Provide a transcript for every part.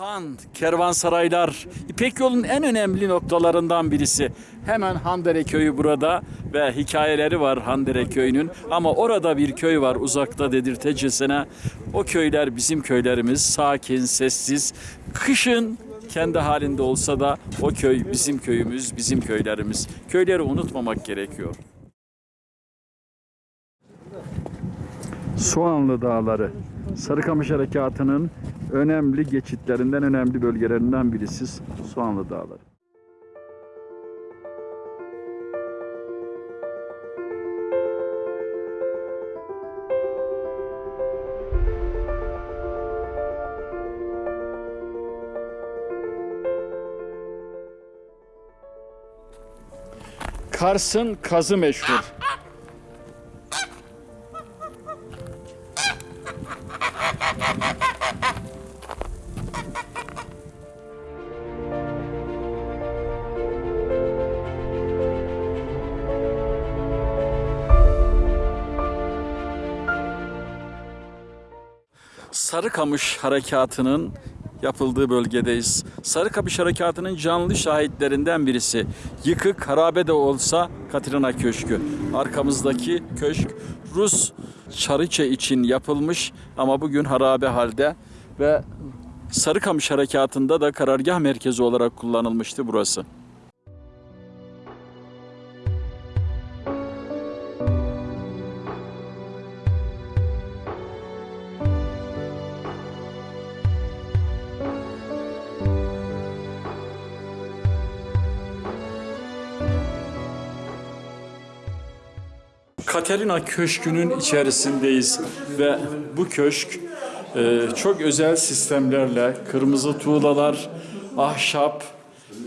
Karaman kervansaraylar İpek yolun en önemli noktalarından birisi. Hemen Handere köyü burada ve hikayeleri var Handere köyünün. Ama orada bir köy var uzakta dedirtecesine. O köyler bizim köylerimiz. Sakin, sessiz. Kışın kendi halinde olsa da o köy bizim köyümüz, bizim köylerimiz. Köyleri unutmamak gerekiyor. Soğanlı Dağları Sarıkamış Harekatı'nın önemli geçitlerinden, önemli bölgelerinden birisi Soğanlı Dağları. Kars'ın kazı meşhur. Sarıkamış Harekatı'nın yapıldığı bölgedeyiz. Sarıkamış Harekatı'nın canlı şahitlerinden birisi. Yıkık, harabe de olsa Katrina Köşkü. Arkamızdaki köşk Rus Çariçe için yapılmış ama bugün harabe halde ve Sarıkamış Harekatı'nda da karargah merkezi olarak kullanılmıştı burası. Katerina Köşkü'nün içerisindeyiz ve bu köşk e, çok özel sistemlerle kırmızı tuğlalar, ahşap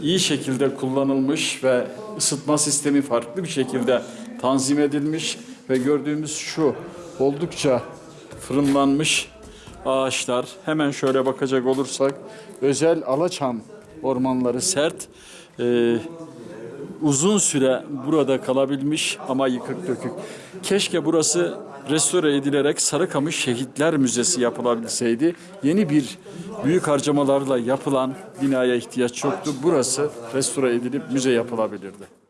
iyi şekilde kullanılmış ve ısıtma sistemi farklı bir şekilde tanzim edilmiş ve gördüğümüz şu oldukça fırınlanmış ağaçlar. Hemen şöyle bakacak olursak özel alaçam ormanları sert. e, uzun süre burada kalabilmiş ama yıkık dökük. Keşke burası restore edilerek Sarıkamış Şehitler Müzesi yapılabilseydi. Yeni bir büyük harcamalarla yapılan binaya ihtiyaç yoktu. Burası restore edilip müze yapılabilirdi.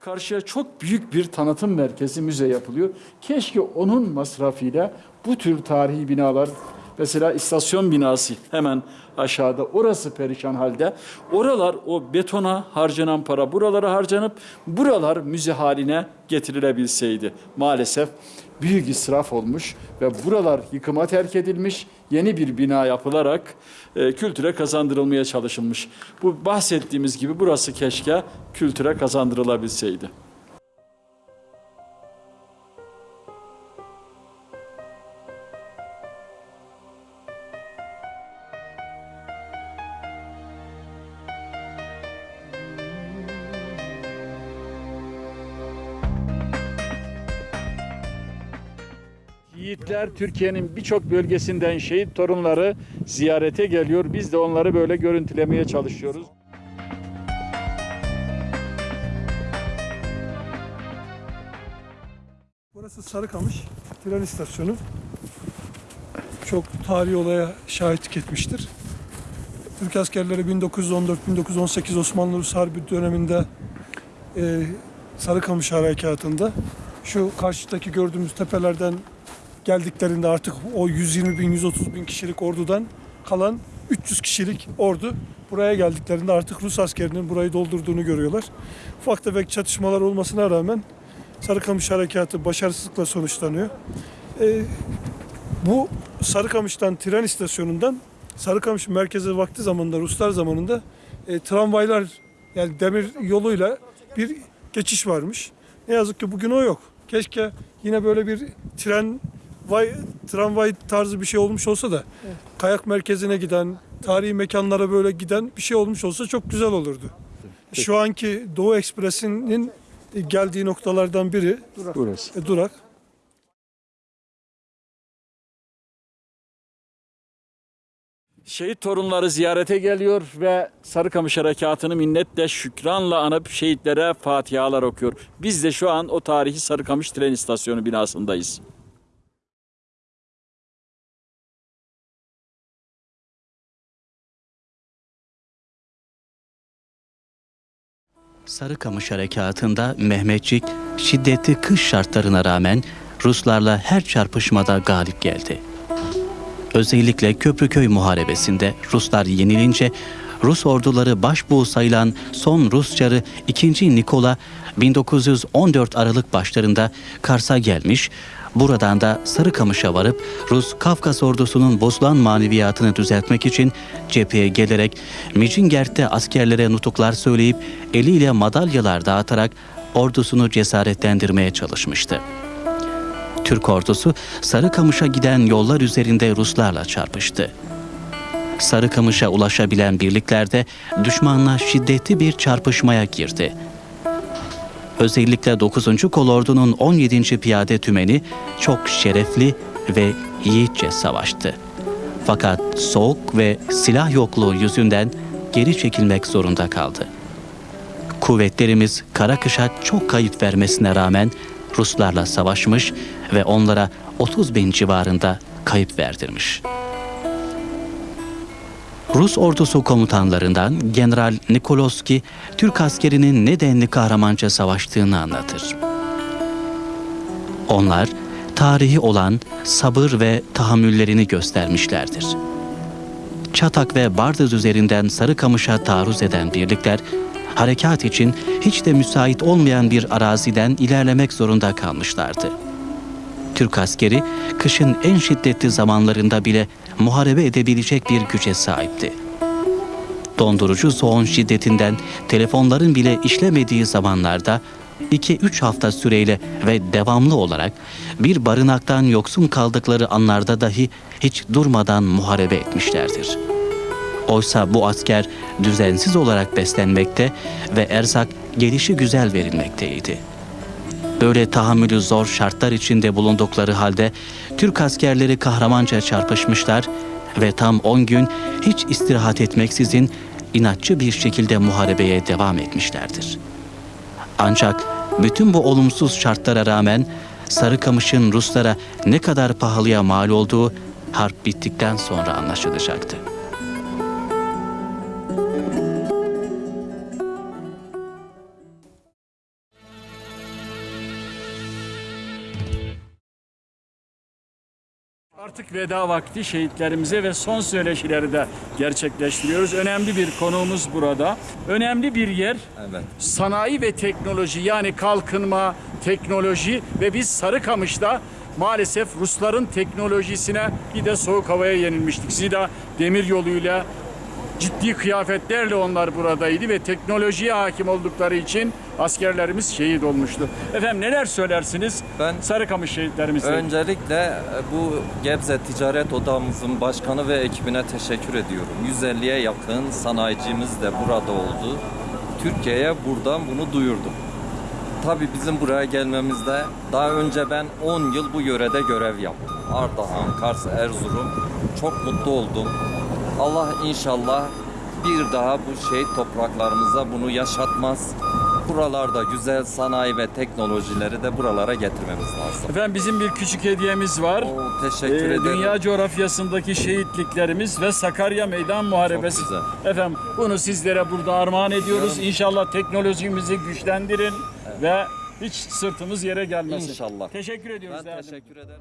Karşıya çok büyük bir tanıtım merkezi müze yapılıyor. Keşke onun masrafıyla bu tür tarihi binalar Mesela istasyon binası hemen aşağıda. Orası perişan halde. Oralar o betona harcanan para buralara harcanıp buralar müze haline getirilebilseydi. Maalesef büyük israf olmuş ve buralar yıkıma terk edilmiş. Yeni bir bina yapılarak e, kültüre kazandırılmaya çalışılmış. Bu bahsettiğimiz gibi burası keşke kültüre kazandırılabilseydi. Yiğitler Türkiye'nin birçok bölgesinden şehit torunları ziyarete geliyor. Biz de onları böyle görüntülemeye çalışıyoruz. Burası Sarıkamış tren istasyonu. Çok tarihi olaya şahitlik etmiştir. Türk askerleri 1914-1918 Osmanlı Rus Harbi döneminde e, Sarıkamış Harekatı'nda şu karşıdaki gördüğümüz tepelerden geldiklerinde artık o 120 bin, 130 bin kişilik ordudan kalan 300 kişilik ordu buraya geldiklerinde artık Rus askerinin burayı doldurduğunu görüyorlar. Ufak tefek çatışmalar olmasına rağmen Sarıkamış Harekatı başarısızlıkla sonuçlanıyor. Ee, bu Sarıkamış'tan tren istasyonundan Sarıkamış merkeze vakti zamanında Ruslar zamanında e, tramvaylar yani demir yoluyla bir geçiş varmış. Ne yazık ki bugün o yok. Keşke yine böyle bir tren vay, tramvay tarzı bir şey olmuş olsa da kayak merkezine giden, tarihi mekanlara böyle giden bir şey olmuş olsa çok güzel olurdu. Şu anki Doğu Ekspresi'nin geldiği noktalardan biri Burası. e, durak. Şehit torunları ziyarete geliyor ve Sarıkamış Harekatı'nı minnetle şükranla anıp şehitlere fatihalar okuyor. Biz de şu an o tarihi Sarıkamış tren istasyonu binasındayız. Sarıkamış Harekatı'nda Mehmetçik şiddetli kış şartlarına rağmen Ruslarla her çarpışmada galip geldi. Özellikle Köprüköy Muharebesi'nde Ruslar yenilince Rus orduları başbuğu sayılan son Rus çarı 2. Nikola 1914 Aralık başlarında Kars'a gelmiş, buradan da Sarıkamış'a varıp Rus Kafkas ordusunun bozulan maneviyatını düzeltmek için cepheye gelerek Mijingert'te askerlere nutuklar söyleyip eliyle madalyalar dağıtarak ordusunu cesaretlendirmeye çalışmıştı. Türk ordusu Sarıkamış'a giden yollar üzerinde Ruslarla çarpıştı. Sarıkamış'a ulaşabilen birliklerde düşmanla şiddetli bir çarpışmaya girdi. Özellikle 9. Kolordu'nun 17. Piyade Tümeni çok şerefli ve yiğitçe savaştı. Fakat soğuk ve silah yokluğu yüzünden geri çekilmek zorunda kaldı. Kuvvetlerimiz Karakış'a çok kayıp vermesine rağmen Ruslarla savaşmış ve onlara 30 bin civarında kayıp verdirmiş. Rus ordusu komutanlarından General Nikoloski, Türk askerinin ne denli kahramanca savaştığını anlatır. Onlar, tarihi olan sabır ve tahammüllerini göstermişlerdir. Çatak ve Bardız üzerinden Sarıkamış'a taarruz eden birlikler, harekat için hiç de müsait olmayan bir araziden ilerlemek zorunda kalmışlardı. Türk askeri kışın en şiddetli zamanlarında bile muharebe edebilecek bir güce sahipti. Dondurucu soğun şiddetinden telefonların bile işlemediği zamanlarda 2-3 hafta süreyle ve devamlı olarak bir barınaktan yoksun kaldıkları anlarda dahi hiç durmadan muharebe etmişlerdir. Oysa bu asker düzensiz olarak beslenmekte ve erzak gelişi güzel verilmekteydi. Böyle tahammülü zor şartlar içinde bulundukları halde Türk askerleri kahramanca çarpışmışlar ve tam 10 gün hiç istirahat etmeksizin inatçı bir şekilde muharebeye devam etmişlerdir. Ancak bütün bu olumsuz şartlara rağmen Sarıkamış'ın Ruslara ne kadar pahalıya mal olduğu harp bittikten sonra anlaşılacaktı. Artık veda vakti şehitlerimize ve son söyleşileri de gerçekleştiriyoruz. Önemli bir konuğumuz burada. Önemli bir yer Evet. sanayi ve teknoloji yani kalkınma, teknoloji ve biz Sarıkamış'ta maalesef Rusların teknolojisine bir de soğuk havaya yenilmiştik. Zira demir yoluyla ciddi kıyafetlerle onlar buradaydı ve teknolojiye hakim oldukları için askerlerimiz şehit olmuştu. Efendim neler söylersiniz Ben Sarıkamış şehitlerimize? öncelikle e, bu Gebze Ticaret Odamızın başkanı ve ekibine teşekkür ediyorum. 150'ye yakın sanayicimiz de burada oldu. Türkiye'ye buradan bunu duyurdum. Tabii bizim buraya gelmemizde daha önce ben 10 yıl bu yörede görev yaptım. Ardahan, Kars, Erzurum. Çok mutlu oldum. Allah inşallah bir daha bu şehit topraklarımıza bunu yaşatmaz. Buralarda güzel sanayi ve teknolojileri de buralara getirmemiz lazım. Efendim bizim bir küçük hediyemiz var. Oo, teşekkür Ee, ederim. dünya coğrafyasındaki şehitliklerimiz ve Sakarya Meydan Muharebesi. Çok Efendim bunu sizlere burada armağan ediyoruz. İnşallah teknolojimizi güçlendirin ve hiç sırtımız yere gelmesin. İnşallah. Teşekkür ediyoruz. Ben teşekkür ederim.